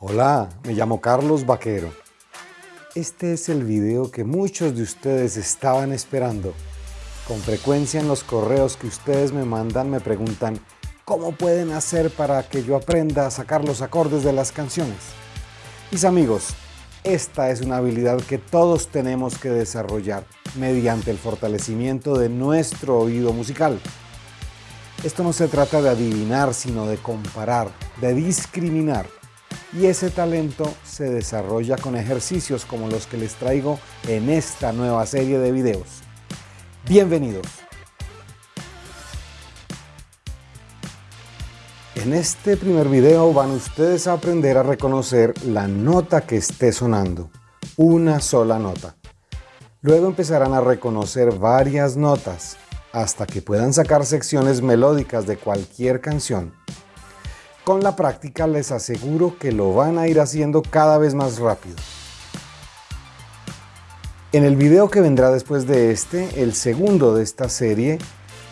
Hola, me llamo Carlos Vaquero. Este es el video que muchos de ustedes estaban esperando. Con frecuencia en los correos que ustedes me mandan me preguntan ¿Cómo pueden hacer para que yo aprenda a sacar los acordes de las canciones? Mis amigos, esta es una habilidad que todos tenemos que desarrollar mediante el fortalecimiento de nuestro oído musical. Esto no se trata de adivinar, sino de comparar, de discriminar. Y ese talento se desarrolla con ejercicios como los que les traigo en esta nueva serie de videos. Bienvenidos. En este primer video van ustedes a aprender a reconocer la nota que esté sonando, una sola nota. Luego empezarán a reconocer varias notas, hasta que puedan sacar secciones melódicas de cualquier canción. Con la práctica les aseguro que lo van a ir haciendo cada vez más rápido. En el video que vendrá después de este, el segundo de esta serie,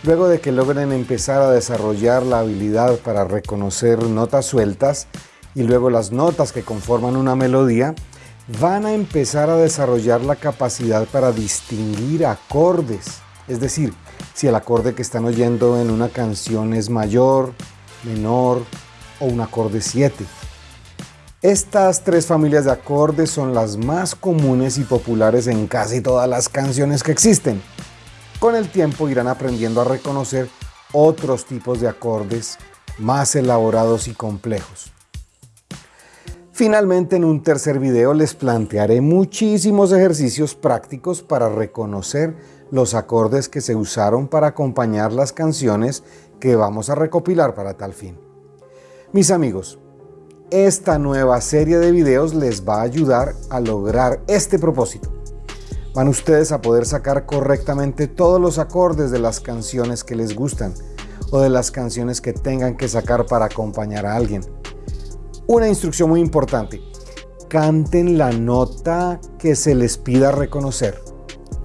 luego de que logren empezar a desarrollar la habilidad para reconocer notas sueltas y luego las notas que conforman una melodía, van a empezar a desarrollar la capacidad para distinguir acordes, es decir, si el acorde que están oyendo en una canción es mayor, menor o un acorde 7. Estas tres familias de acordes son las más comunes y populares en casi todas las canciones que existen. Con el tiempo irán aprendiendo a reconocer otros tipos de acordes más elaborados y complejos. Finalmente en un tercer video les plantearé muchísimos ejercicios prácticos para reconocer los acordes que se usaron para acompañar las canciones que vamos a recopilar para tal fin. Mis amigos, esta nueva serie de videos les va a ayudar a lograr este propósito. Van ustedes a poder sacar correctamente todos los acordes de las canciones que les gustan o de las canciones que tengan que sacar para acompañar a alguien. Una instrucción muy importante, canten la nota que se les pida reconocer.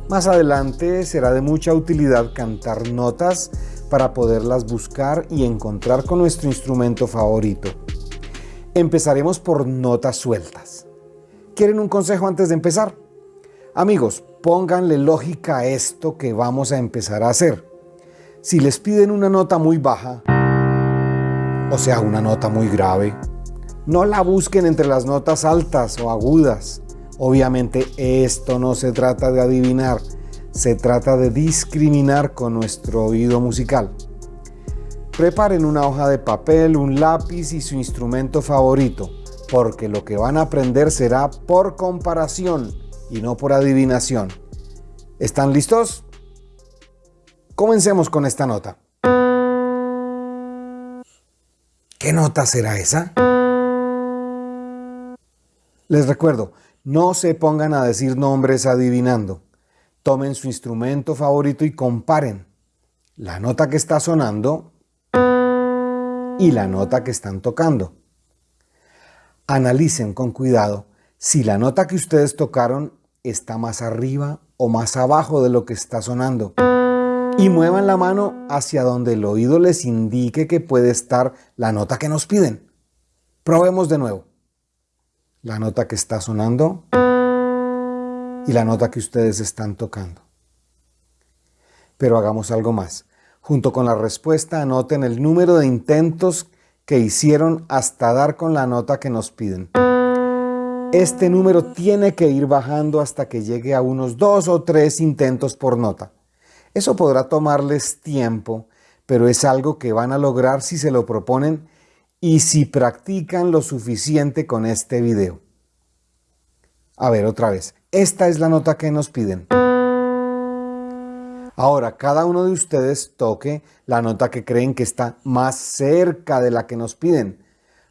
Más adelante será de mucha utilidad cantar notas para poderlas buscar y encontrar con nuestro instrumento favorito. Empezaremos por notas sueltas. ¿Quieren un consejo antes de empezar? Amigos, pónganle lógica a esto que vamos a empezar a hacer. Si les piden una nota muy baja, o sea, una nota muy grave, no la busquen entre las notas altas o agudas. Obviamente esto no se trata de adivinar, se trata de discriminar con nuestro oído musical. Preparen una hoja de papel, un lápiz y su instrumento favorito, porque lo que van a aprender será por comparación y no por adivinación. ¿Están listos? Comencemos con esta nota. ¿Qué nota será esa? Les recuerdo, no se pongan a decir nombres adivinando. Tomen su instrumento favorito y comparen la nota que está sonando y la nota que están tocando. Analicen con cuidado si la nota que ustedes tocaron está más arriba o más abajo de lo que está sonando. Y muevan la mano hacia donde el oído les indique que puede estar la nota que nos piden. Probemos de nuevo la nota que está sonando y la nota que ustedes están tocando. Pero hagamos algo más. Junto con la respuesta anoten el número de intentos que hicieron hasta dar con la nota que nos piden. Este número tiene que ir bajando hasta que llegue a unos dos o tres intentos por nota. Eso podrá tomarles tiempo, pero es algo que van a lograr si se lo proponen y si practican lo suficiente con este video. A ver, otra vez. Esta es la nota que nos piden. Ahora, cada uno de ustedes toque la nota que creen que está más cerca de la que nos piden,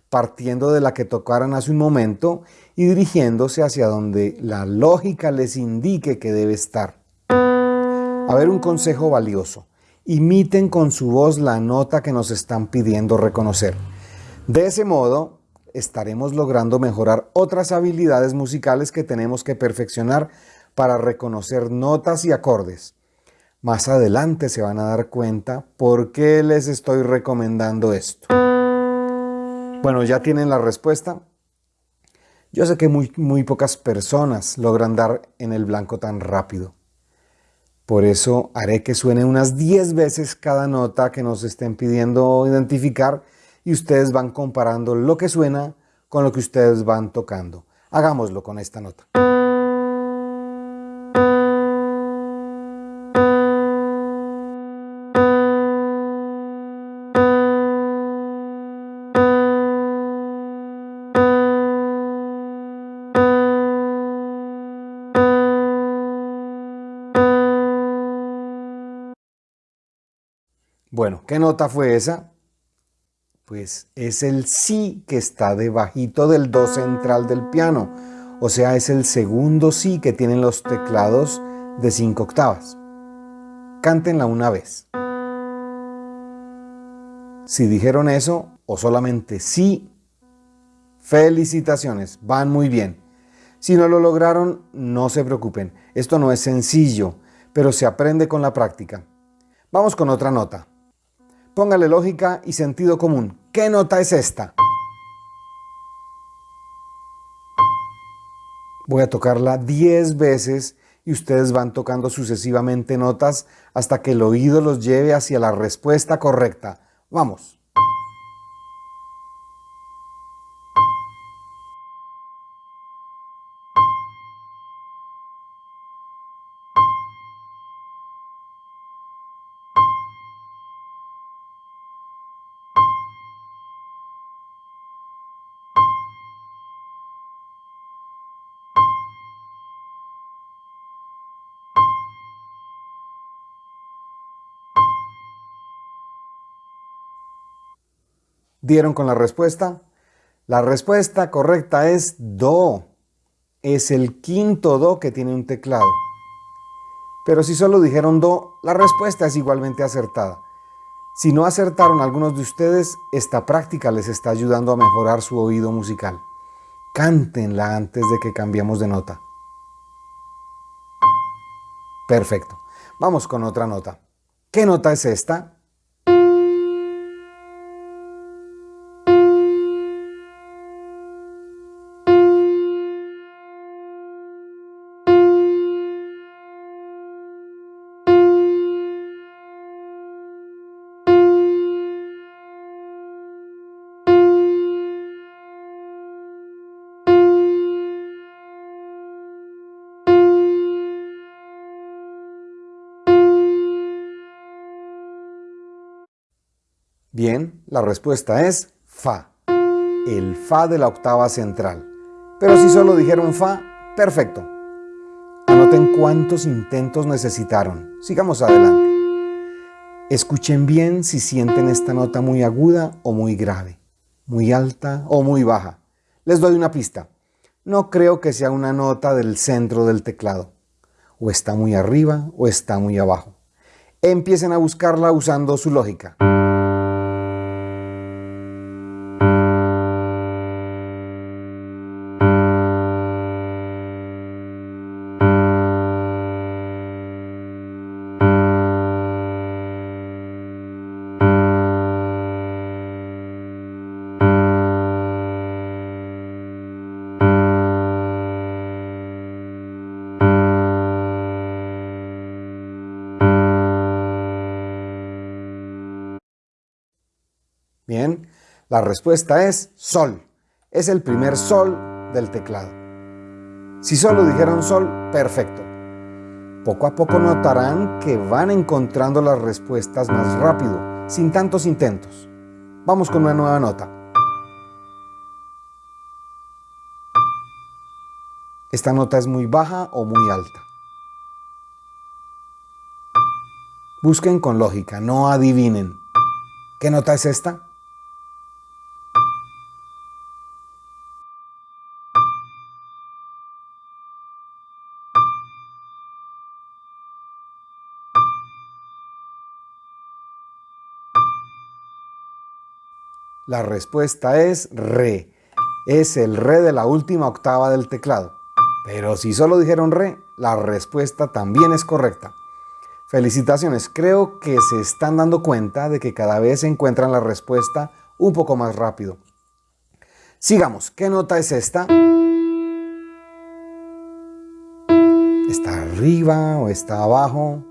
partiendo de la que tocaron hace un momento y dirigiéndose hacia donde la lógica les indique que debe estar. A ver, un consejo valioso. Imiten con su voz la nota que nos están pidiendo reconocer. De ese modo, estaremos logrando mejorar otras habilidades musicales que tenemos que perfeccionar para reconocer notas y acordes. Más adelante se van a dar cuenta por qué les estoy recomendando esto. Bueno, ya tienen la respuesta. Yo sé que muy, muy pocas personas logran dar en el blanco tan rápido. Por eso haré que suene unas 10 veces cada nota que nos estén pidiendo identificar y ustedes van comparando lo que suena con lo que ustedes van tocando. Hagámoslo con esta nota. Bueno, ¿qué nota fue esa? Pues es el Si que está debajito del Do central del piano. O sea, es el segundo Si que tienen los teclados de 5 octavas. Cántenla una vez. Si dijeron eso o solamente sí, felicitaciones, van muy bien. Si no lo lograron, no se preocupen. Esto no es sencillo, pero se aprende con la práctica. Vamos con otra nota. Póngale lógica y sentido común. ¿Qué nota es esta? Voy a tocarla 10 veces y ustedes van tocando sucesivamente notas hasta que el oído los lleve hacia la respuesta correcta. Vamos. ¿Dieron con la respuesta? La respuesta correcta es Do. Es el quinto Do que tiene un teclado. Pero si solo dijeron Do, la respuesta es igualmente acertada. Si no acertaron algunos de ustedes, esta práctica les está ayudando a mejorar su oído musical. Cántenla antes de que cambiemos de nota. Perfecto. Vamos con otra nota. ¿Qué nota es esta? Bien, la respuesta es Fa, el Fa de la octava central. Pero si solo dijeron Fa, perfecto. Anoten cuántos intentos necesitaron. Sigamos adelante. Escuchen bien si sienten esta nota muy aguda o muy grave, muy alta o muy baja. Les doy una pista. No creo que sea una nota del centro del teclado. O está muy arriba o está muy abajo. Empiecen a buscarla usando su lógica. La respuesta es sol. Es el primer sol del teclado. Si solo dijeron sol, perfecto. Poco a poco notarán que van encontrando las respuestas más rápido, sin tantos intentos. Vamos con una nueva nota. Esta nota es muy baja o muy alta. Busquen con lógica, no adivinen. ¿Qué nota es esta? La respuesta es re. Es el re de la última octava del teclado. Pero si solo dijeron re, la respuesta también es correcta. Felicitaciones, creo que se están dando cuenta de que cada vez encuentran la respuesta un poco más rápido. Sigamos, ¿qué nota es esta? ¿Está arriba o está abajo?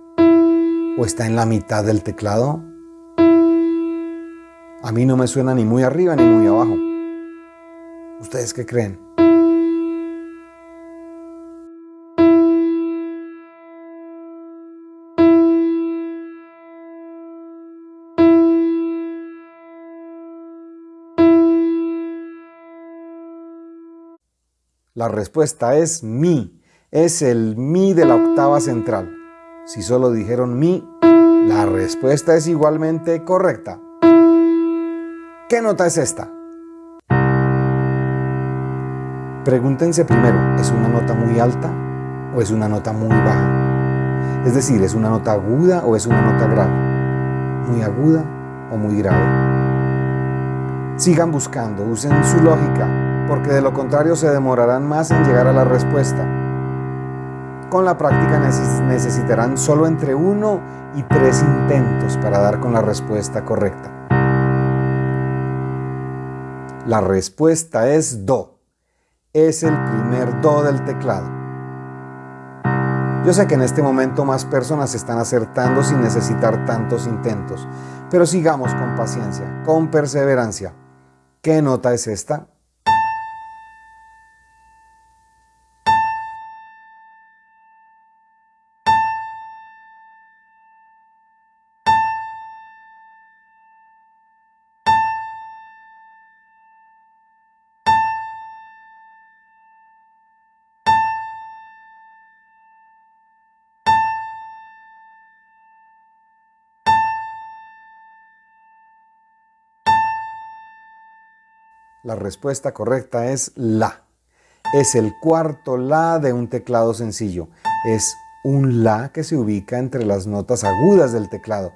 ¿O está en la mitad del teclado? A mí no me suena ni muy arriba ni muy abajo. ¿Ustedes qué creen? La respuesta es mi. Es el mi de la octava central. Si solo dijeron mi, la respuesta es igualmente correcta. ¿Qué nota es esta? Pregúntense primero, ¿es una nota muy alta o es una nota muy baja? Es decir, ¿es una nota aguda o es una nota grave? ¿Muy aguda o muy grave? Sigan buscando, usen su lógica, porque de lo contrario se demorarán más en llegar a la respuesta. Con la práctica necesitarán solo entre uno y tres intentos para dar con la respuesta correcta. La respuesta es Do. Es el primer Do del teclado. Yo sé que en este momento más personas están acertando sin necesitar tantos intentos, pero sigamos con paciencia, con perseverancia. ¿Qué nota es esta? La respuesta correcta es La. Es el cuarto La de un teclado sencillo. Es un La que se ubica entre las notas agudas del teclado.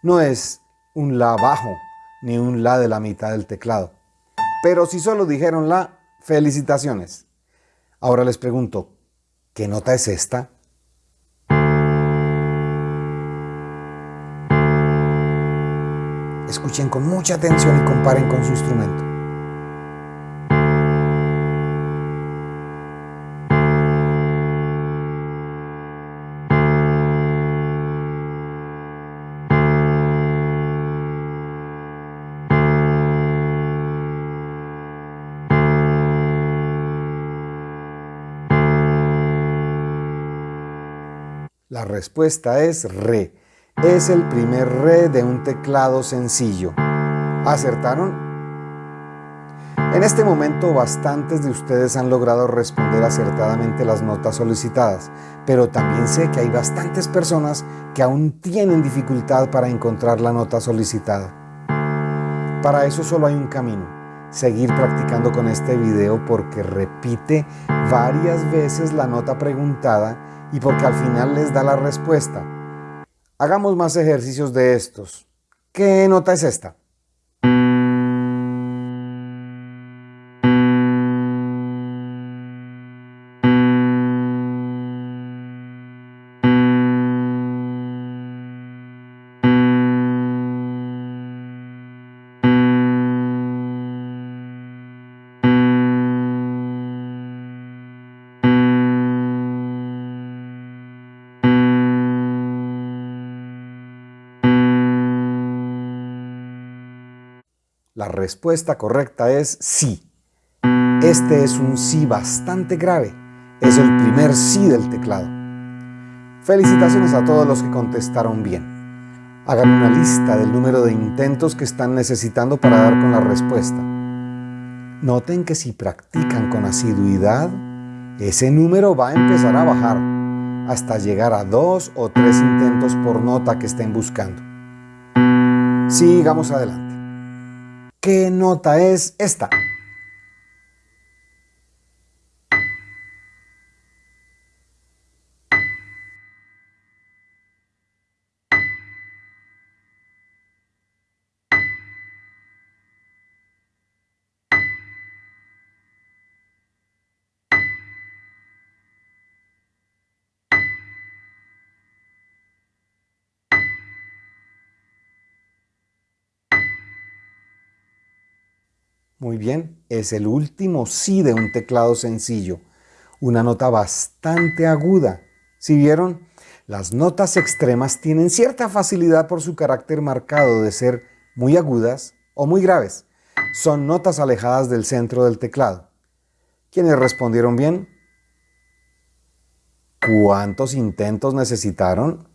No es un La bajo, ni un La de la mitad del teclado. Pero si solo dijeron La, felicitaciones. Ahora les pregunto, ¿qué nota es esta? Escuchen con mucha atención y comparen con su instrumento. La respuesta es Re. Es el primer Re de un teclado sencillo. ¿Acertaron? En este momento bastantes de ustedes han logrado responder acertadamente las notas solicitadas, pero también sé que hay bastantes personas que aún tienen dificultad para encontrar la nota solicitada. Para eso solo hay un camino, seguir practicando con este video porque repite varias veces la nota preguntada y porque al final les da la respuesta. Hagamos más ejercicios de estos. ¿Qué nota es esta? La respuesta correcta es sí. Este es un sí bastante grave. Es el primer sí del teclado. Felicitaciones a todos los que contestaron bien. Hagan una lista del número de intentos que están necesitando para dar con la respuesta. Noten que si practican con asiduidad, ese número va a empezar a bajar hasta llegar a dos o tres intentos por nota que estén buscando. Sigamos adelante. ¿Qué nota es esta? Muy bien, es el último sí de un teclado sencillo. Una nota bastante aguda. Si vieron, las notas extremas tienen cierta facilidad por su carácter marcado de ser muy agudas o muy graves. Son notas alejadas del centro del teclado. ¿Quiénes respondieron bien? ¿Cuántos intentos necesitaron?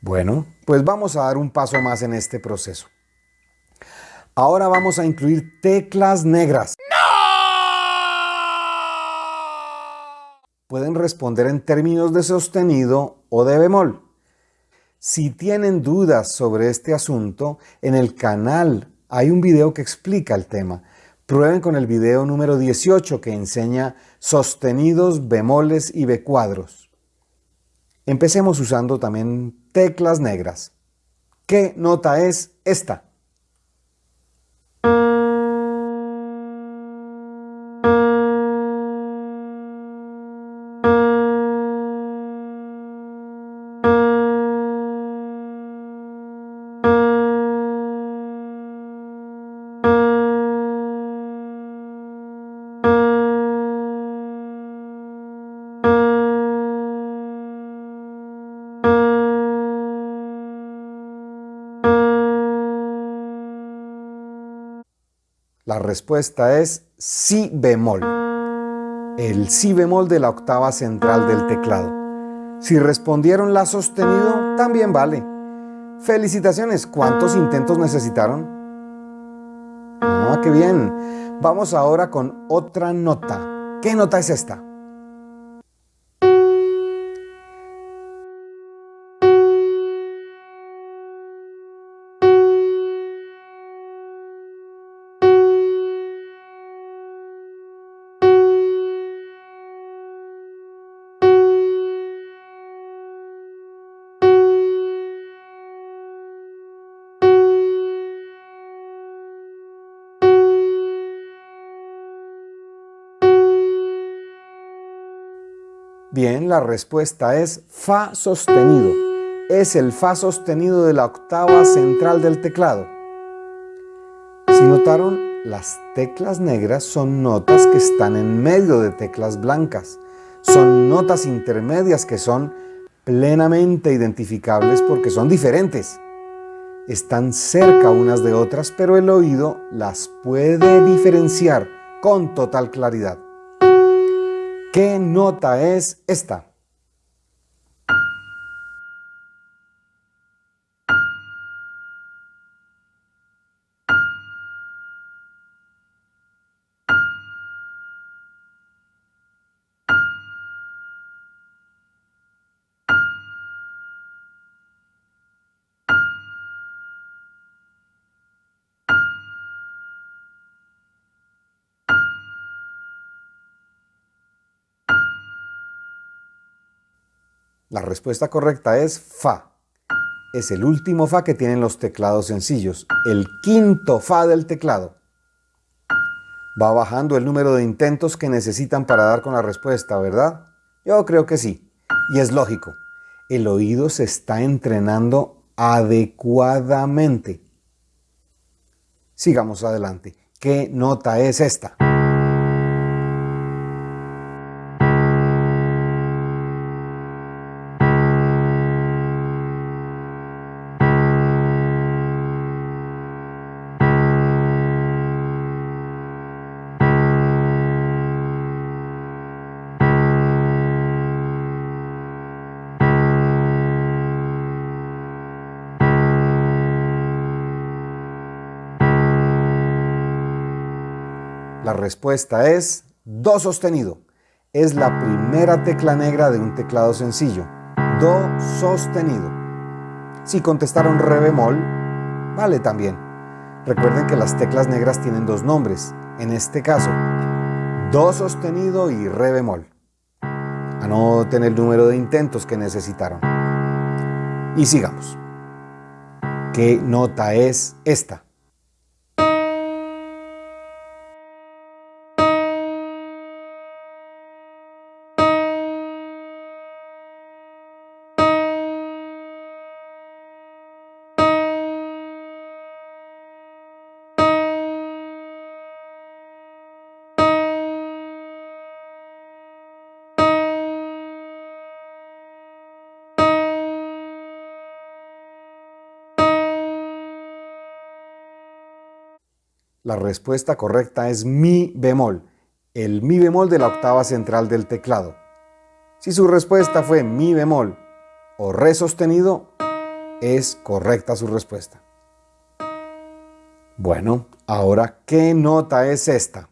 Bueno, pues vamos a dar un paso más en este proceso. Ahora vamos a incluir teclas negras. Pueden responder en términos de sostenido o de bemol. Si tienen dudas sobre este asunto, en el canal hay un video que explica el tema. Prueben con el video número 18 que enseña sostenidos, bemoles y becuadros. Empecemos usando también teclas negras. ¿Qué nota es esta? Respuesta es si bemol. El si bemol de la octava central del teclado. Si respondieron la sostenido, también vale. Felicitaciones, ¿cuántos intentos necesitaron? Ah, qué bien. Vamos ahora con otra nota. ¿Qué nota es esta? Bien, la respuesta es Fa sostenido. Es el Fa sostenido de la octava central del teclado. Si notaron, las teclas negras son notas que están en medio de teclas blancas. Son notas intermedias que son plenamente identificables porque son diferentes. Están cerca unas de otras, pero el oído las puede diferenciar con total claridad. ¿Qué nota es esta? La respuesta correcta es Fa. Es el último Fa que tienen los teclados sencillos, el quinto Fa del teclado. Va bajando el número de intentos que necesitan para dar con la respuesta, ¿verdad? Yo creo que sí. Y es lógico. El oído se está entrenando adecuadamente. Sigamos adelante. ¿Qué nota es esta? La respuesta es Do sostenido. Es la primera tecla negra de un teclado sencillo. Do sostenido. Si contestaron Re bemol, vale también. Recuerden que las teclas negras tienen dos nombres. En este caso, Do sostenido y Re bemol. Anoten el número de intentos que necesitaron. Y sigamos. ¿Qué nota es esta? La respuesta correcta es mi bemol, el mi bemol de la octava central del teclado. Si su respuesta fue mi bemol o re sostenido, es correcta su respuesta. Bueno, ahora, ¿qué nota es esta?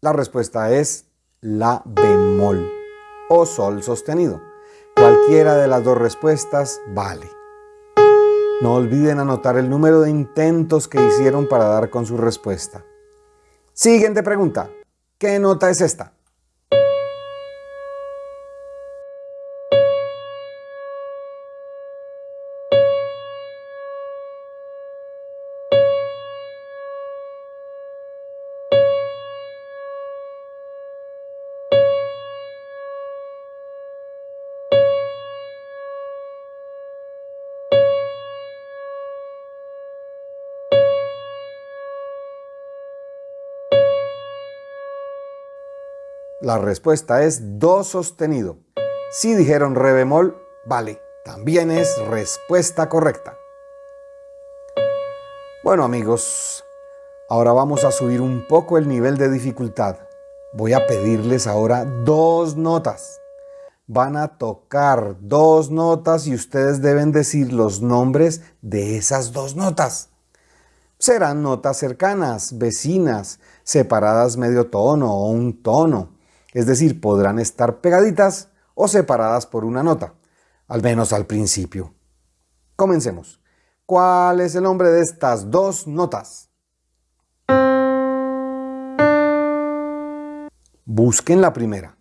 La respuesta es la bemol o sol sostenido. Cualquiera de las dos respuestas vale. No olviden anotar el número de intentos que hicieron para dar con su respuesta. Siguiente pregunta. ¿Qué nota es esta? La respuesta es do sostenido. Si dijeron re bemol, vale, también es respuesta correcta. Bueno amigos, ahora vamos a subir un poco el nivel de dificultad. Voy a pedirles ahora dos notas. Van a tocar dos notas y ustedes deben decir los nombres de esas dos notas. Serán notas cercanas, vecinas, separadas medio tono o un tono es decir, podrán estar pegaditas o separadas por una nota, al menos al principio. Comencemos. ¿Cuál es el nombre de estas dos notas? Busquen la primera.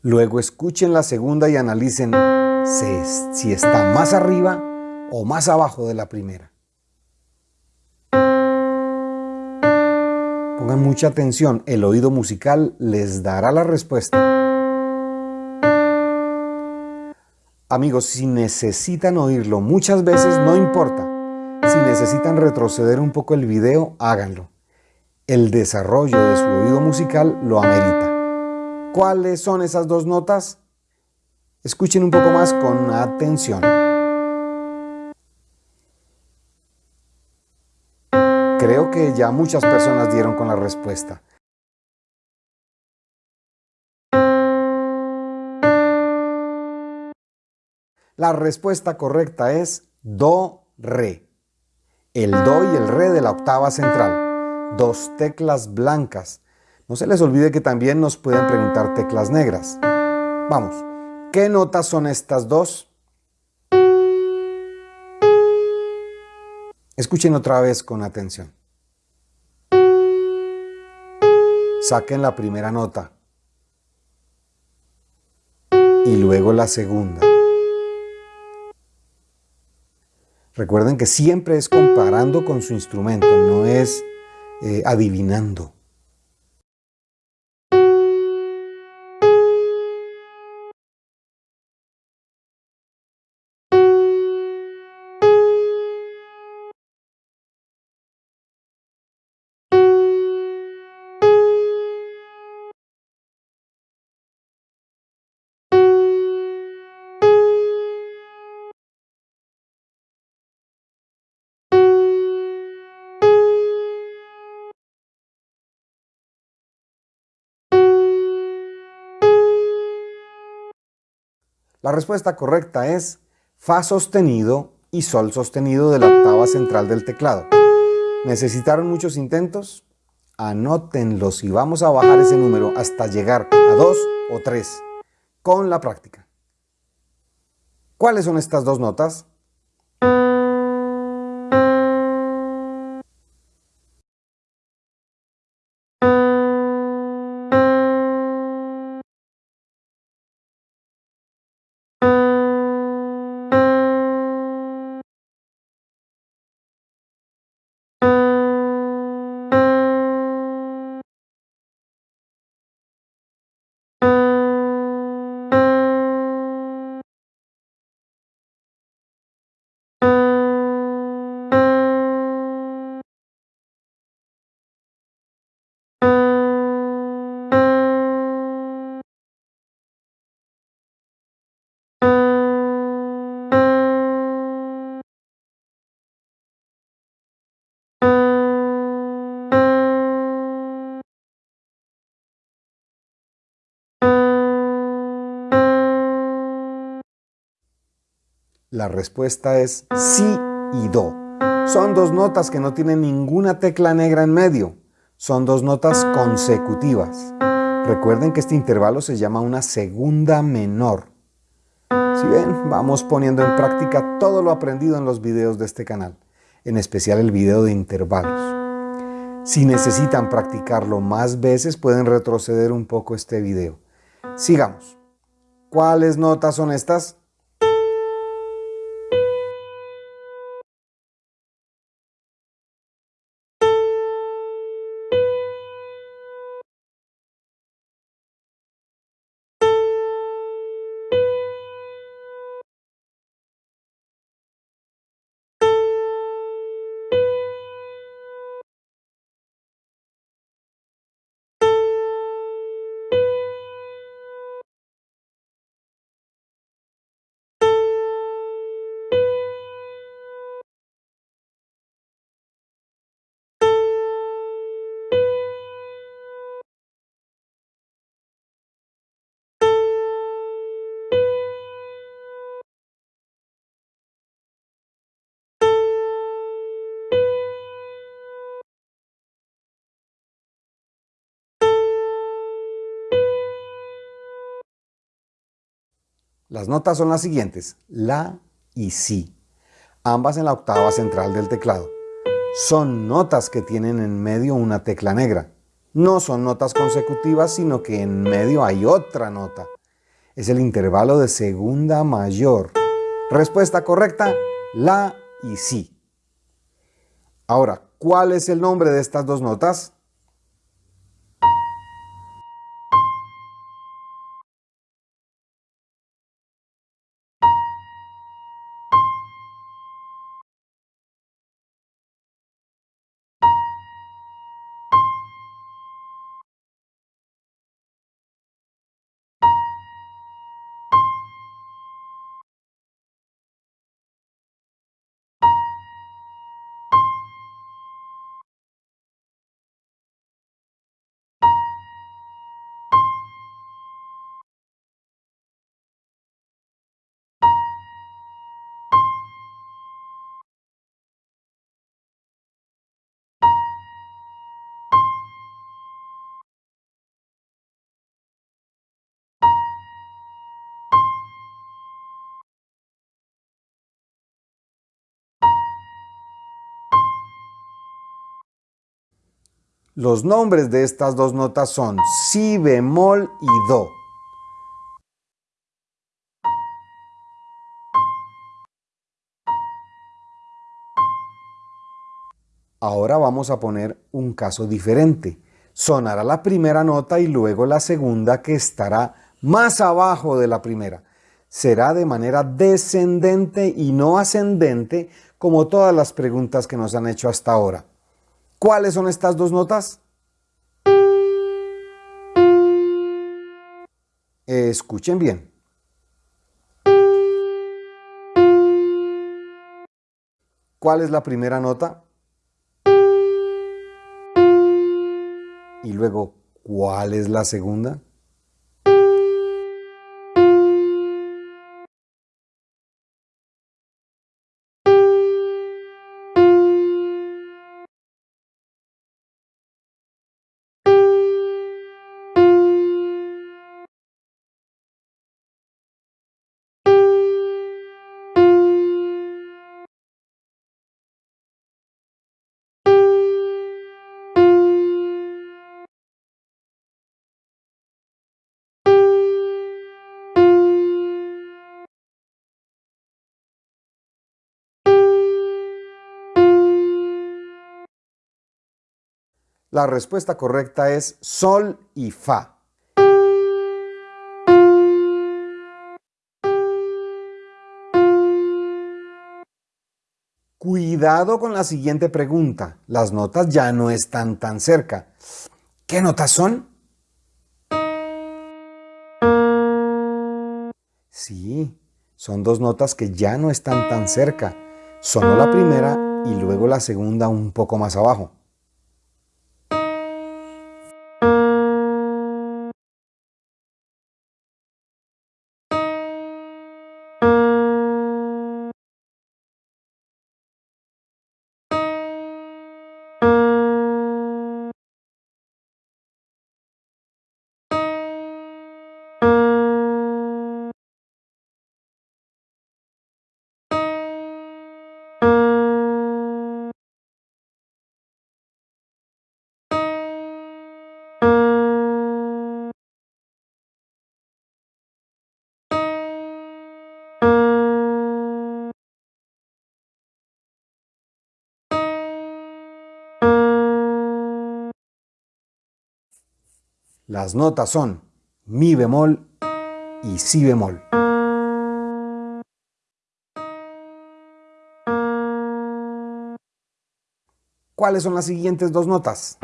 Luego escuchen la segunda y analicen si está más arriba o más abajo de la primera. Pongan mucha atención, el oído musical les dará la respuesta. Amigos, si necesitan oírlo muchas veces, no importa. Si necesitan retroceder un poco el video, háganlo. El desarrollo de su oído musical lo amerita. ¿Cuáles son esas dos notas? Escuchen un poco más con atención. Creo que ya muchas personas dieron con la respuesta. La respuesta correcta es Do, Re. El Do y el Re de la octava central. Dos teclas blancas. No se les olvide que también nos pueden preguntar teclas negras. Vamos, ¿qué notas son estas dos? Escuchen otra vez con atención. Saquen la primera nota y luego la segunda. Recuerden que siempre es comparando con su instrumento, no es eh, adivinando. La respuesta correcta es Fa sostenido y Sol sostenido de la octava central del teclado. ¿Necesitaron muchos intentos? Anótenlos y vamos a bajar ese número hasta llegar a 2 o 3 con la práctica. ¿Cuáles son estas dos notas? La respuesta es Si y Do. Son dos notas que no tienen ninguna tecla negra en medio. Son dos notas consecutivas. Recuerden que este intervalo se llama una segunda menor. Si ven, vamos poniendo en práctica todo lo aprendido en los videos de este canal, en especial el video de intervalos. Si necesitan practicarlo más veces, pueden retroceder un poco este video. Sigamos. ¿Cuáles notas son estas? Las notas son las siguientes, La y Si, ambas en la octava central del teclado. Son notas que tienen en medio una tecla negra. No son notas consecutivas, sino que en medio hay otra nota. Es el intervalo de segunda mayor. Respuesta correcta, La y Si. Ahora, ¿cuál es el nombre de estas dos notas? Los nombres de estas dos notas son Si bemol y Do. Ahora vamos a poner un caso diferente. Sonará la primera nota y luego la segunda que estará más abajo de la primera. Será de manera descendente y no ascendente como todas las preguntas que nos han hecho hasta ahora. ¿Cuáles son estas dos notas? Escuchen bien. ¿Cuál es la primera nota? Y luego, ¿cuál es la segunda? La respuesta correcta es Sol y Fa. Cuidado con la siguiente pregunta. Las notas ya no están tan cerca. ¿Qué notas son? Sí, son dos notas que ya no están tan cerca. Sonó la primera y luego la segunda un poco más abajo. Las notas son mi bemol y si bemol. ¿Cuáles son las siguientes dos notas?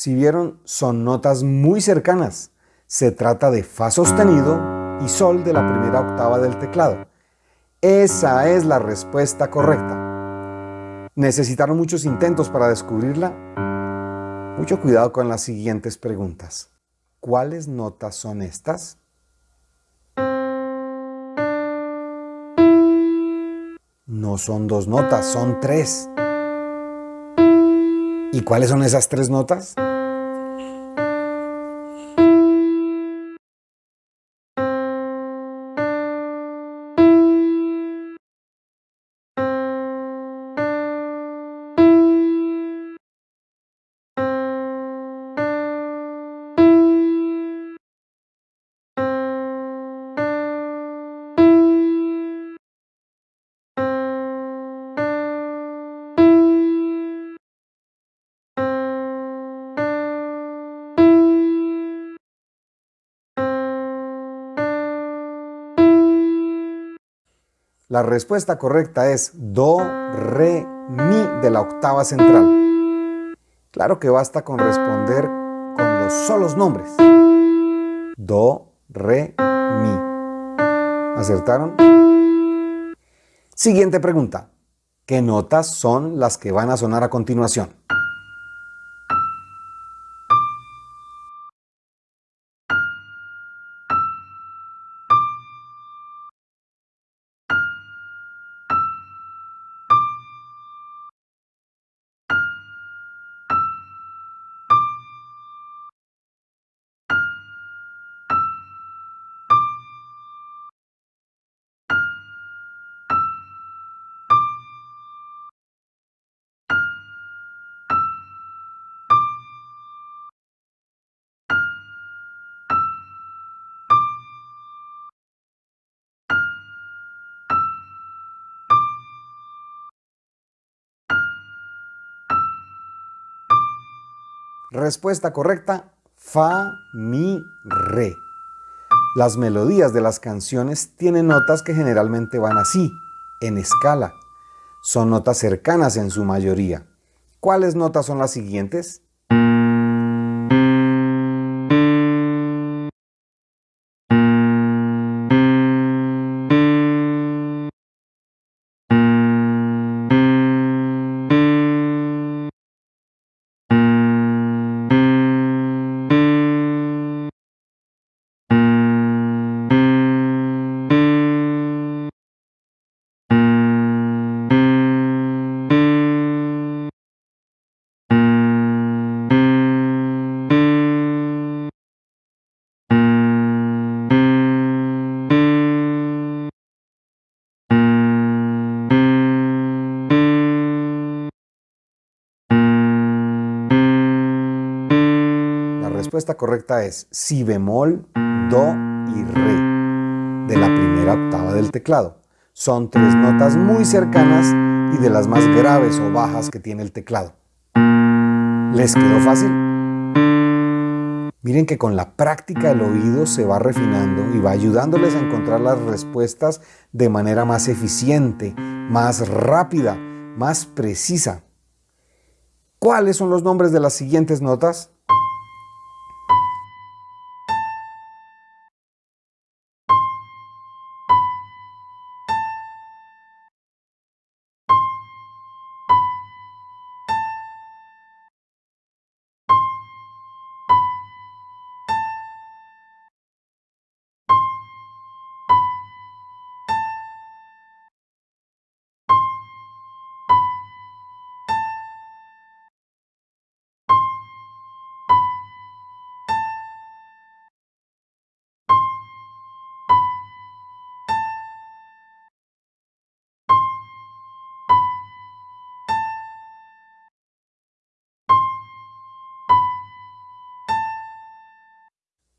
Si vieron, son notas muy cercanas. Se trata de Fa sostenido y Sol de la primera octava del teclado. Esa es la respuesta correcta. ¿Necesitaron muchos intentos para descubrirla? Mucho cuidado con las siguientes preguntas. ¿Cuáles notas son estas? No son dos notas, son tres. ¿Y cuáles son esas tres notas? La respuesta correcta es Do, Re, Mi de la octava central. Claro que basta con responder con los solos nombres. Do, Re, Mi. ¿Acertaron? Siguiente pregunta. ¿Qué notas son las que van a sonar a continuación? Respuesta correcta, Fa, Mi, Re. Las melodías de las canciones tienen notas que generalmente van así, en escala. Son notas cercanas en su mayoría. ¿Cuáles notas son las siguientes? Respuesta correcta es si bemol, do y re de la primera octava del teclado. Son tres notas muy cercanas y de las más graves o bajas que tiene el teclado. ¿Les quedó fácil? Miren que con la práctica el oído se va refinando y va ayudándoles a encontrar las respuestas de manera más eficiente, más rápida, más precisa. ¿Cuáles son los nombres de las siguientes notas?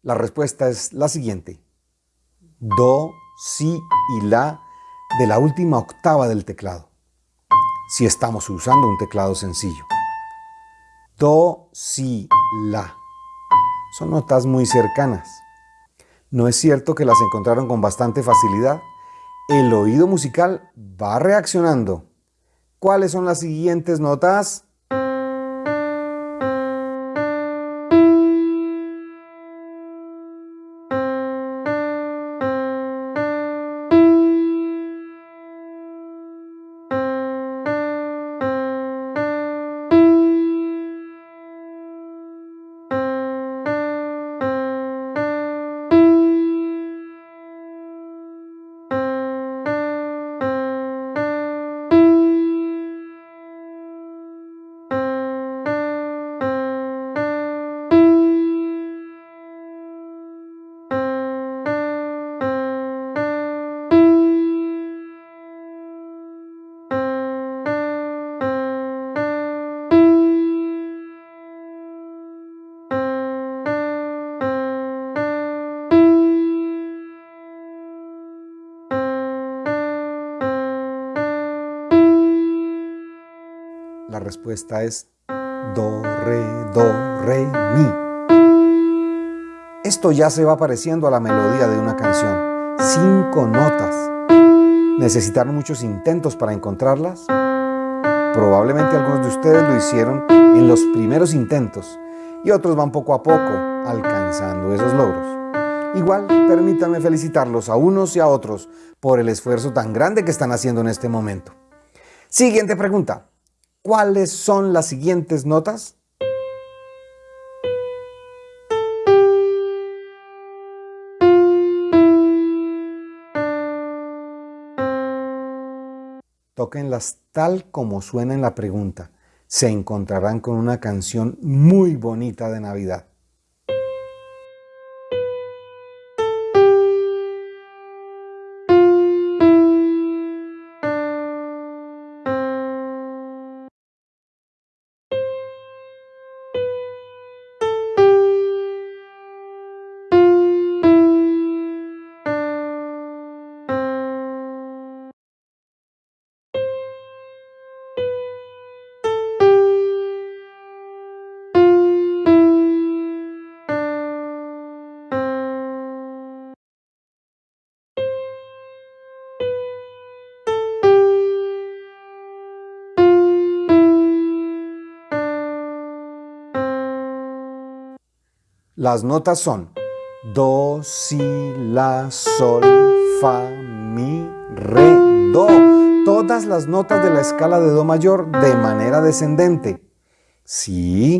La respuesta es la siguiente. Do, Si y La de la última octava del teclado, si estamos usando un teclado sencillo. Do, Si, La. Son notas muy cercanas. ¿No es cierto que las encontraron con bastante facilidad? El oído musical va reaccionando. ¿Cuáles son las siguientes notas? Respuesta es Do, Re, Do, Re, Mi. Esto ya se va pareciendo a la melodía de una canción. Cinco notas. ¿Necesitaron muchos intentos para encontrarlas? Probablemente algunos de ustedes lo hicieron en los primeros intentos y otros van poco a poco alcanzando esos logros. Igual, permítanme felicitarlos a unos y a otros por el esfuerzo tan grande que están haciendo en este momento. Siguiente pregunta. ¿Cuáles son las siguientes notas? Tóquenlas tal como suena en la pregunta. Se encontrarán con una canción muy bonita de Navidad. Las notas son Do, Si, La, Sol, Fa, Mi, Re, Do. Todas las notas de la escala de Do mayor de manera descendente. Sí,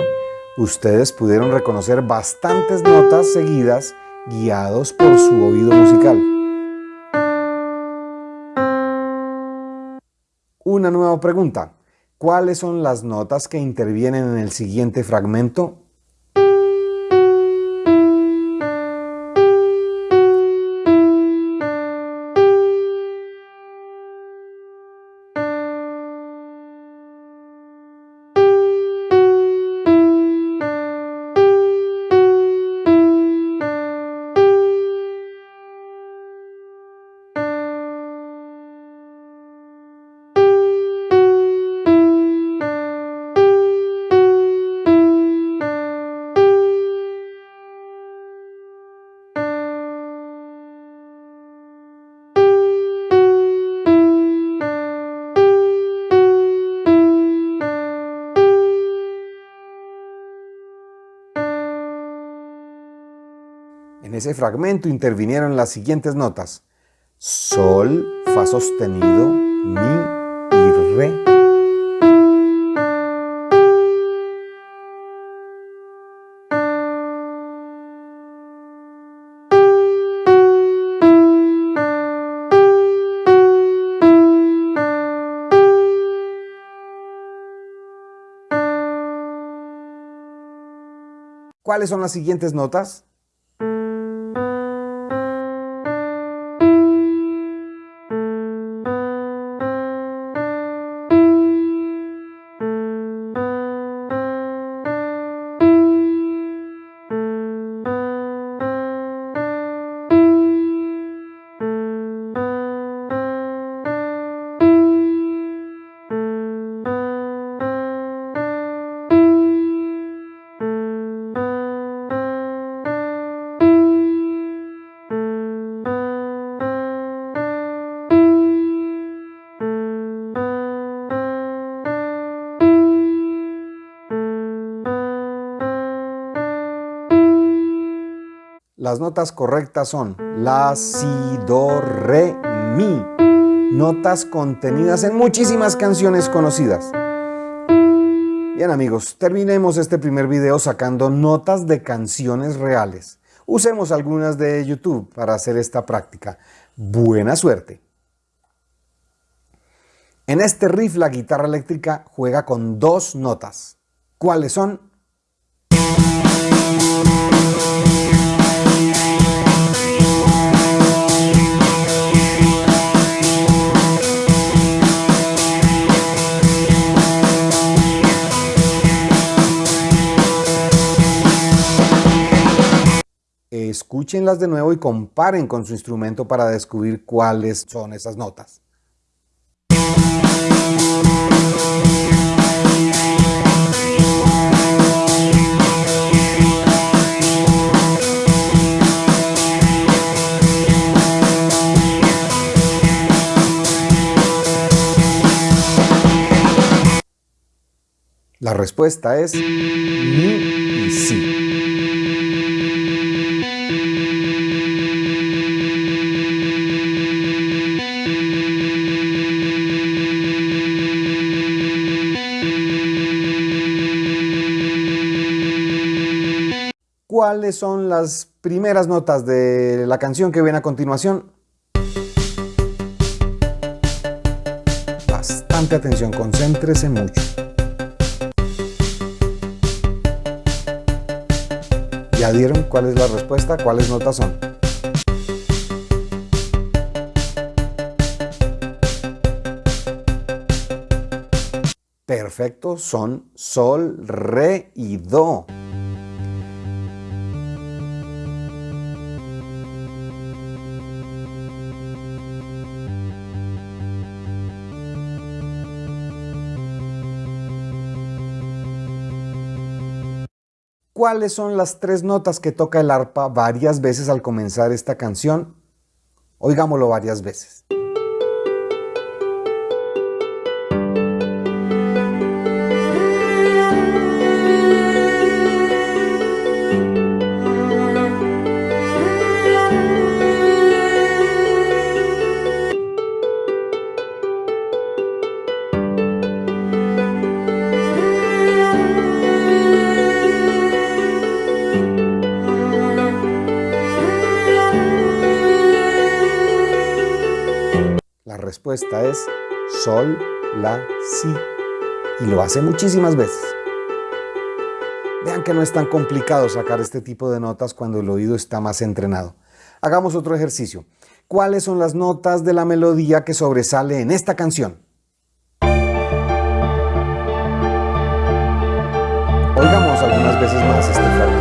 ustedes pudieron reconocer bastantes notas seguidas guiados por su oído musical. Una nueva pregunta. ¿Cuáles son las notas que intervienen en el siguiente fragmento? Ese fragmento intervinieron las siguientes notas. Sol, Fa sostenido, Mi y Re. ¿Cuáles son las siguientes notas? Las notas correctas son La, Si, Do, Re, Mi. Notas contenidas en muchísimas canciones conocidas. Bien amigos, terminemos este primer video sacando notas de canciones reales. Usemos algunas de YouTube para hacer esta práctica. Buena suerte. En este riff la guitarra eléctrica juega con dos notas. ¿Cuáles son? Escúchenlas de nuevo y comparen con su instrumento para descubrir cuáles son esas notas. La respuesta es ¿Cuáles son las primeras notas de la canción que viene a continuación? Bastante atención, concéntrese mucho. ¿Ya dieron cuál es la respuesta? ¿Cuáles notas son? Perfecto, son sol, re y do. ¿Cuáles son las tres notas que toca el arpa varias veces al comenzar esta canción? Oigámoslo varias veces. Respuesta es sol, la, si. Y lo hace muchísimas veces. Vean que no es tan complicado sacar este tipo de notas cuando el oído está más entrenado. Hagamos otro ejercicio. ¿Cuáles son las notas de la melodía que sobresale en esta canción? Oigamos algunas veces más este fragmento.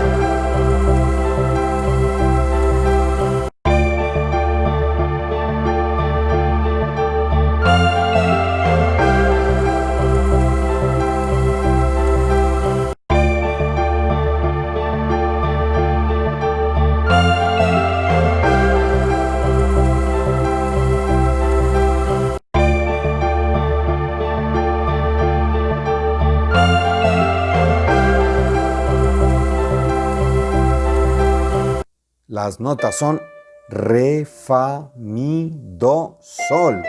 Las notas son re, fa, mi, do, sol.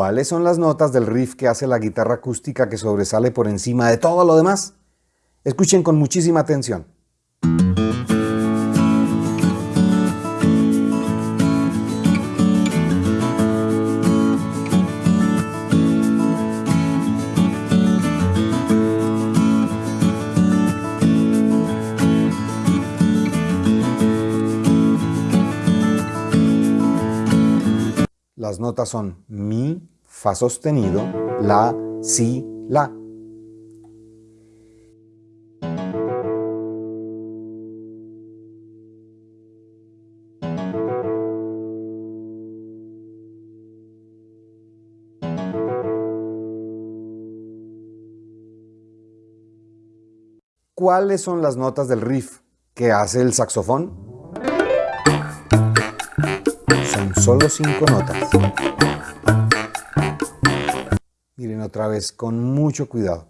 ¿Cuáles son las notas del riff que hace la guitarra acústica que sobresale por encima de todo lo demás? Escuchen con muchísima atención. Las notas son mi, fa sostenido, la, si, la. ¿Cuáles son las notas del riff que hace el saxofón? Son solo cinco notas. Miren otra vez con mucho cuidado.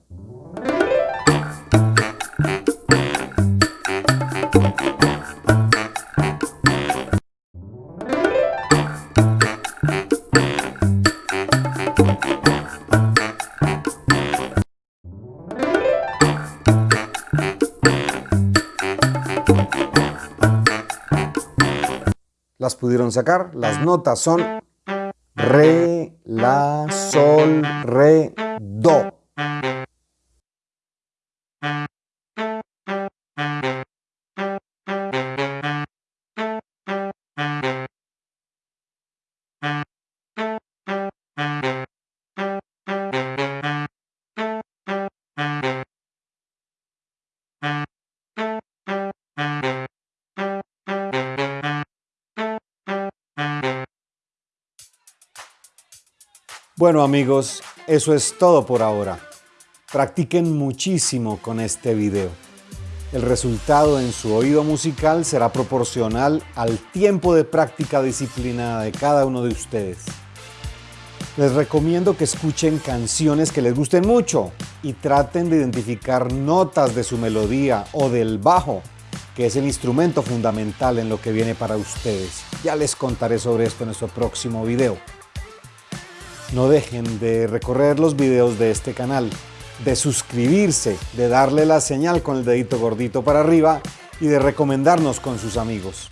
¿Las pudieron sacar? Las notas son Re, La, Sol, Re, Do. Bueno amigos, eso es todo por ahora. Practiquen muchísimo con este video. El resultado en su oído musical será proporcional al tiempo de práctica disciplinada de cada uno de ustedes. Les recomiendo que escuchen canciones que les gusten mucho y traten de identificar notas de su melodía o del bajo, que es el instrumento fundamental en lo que viene para ustedes. Ya les contaré sobre esto en nuestro próximo video. No dejen de recorrer los videos de este canal, de suscribirse, de darle la señal con el dedito gordito para arriba y de recomendarnos con sus amigos.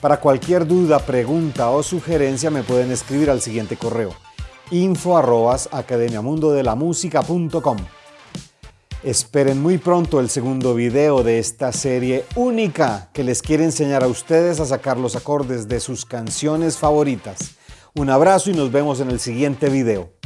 Para cualquier duda, pregunta o sugerencia me pueden escribir al siguiente correo info Esperen muy pronto el segundo video de esta serie única que les quiere enseñar a ustedes a sacar los acordes de sus canciones favoritas. Un abrazo y nos vemos en el siguiente video.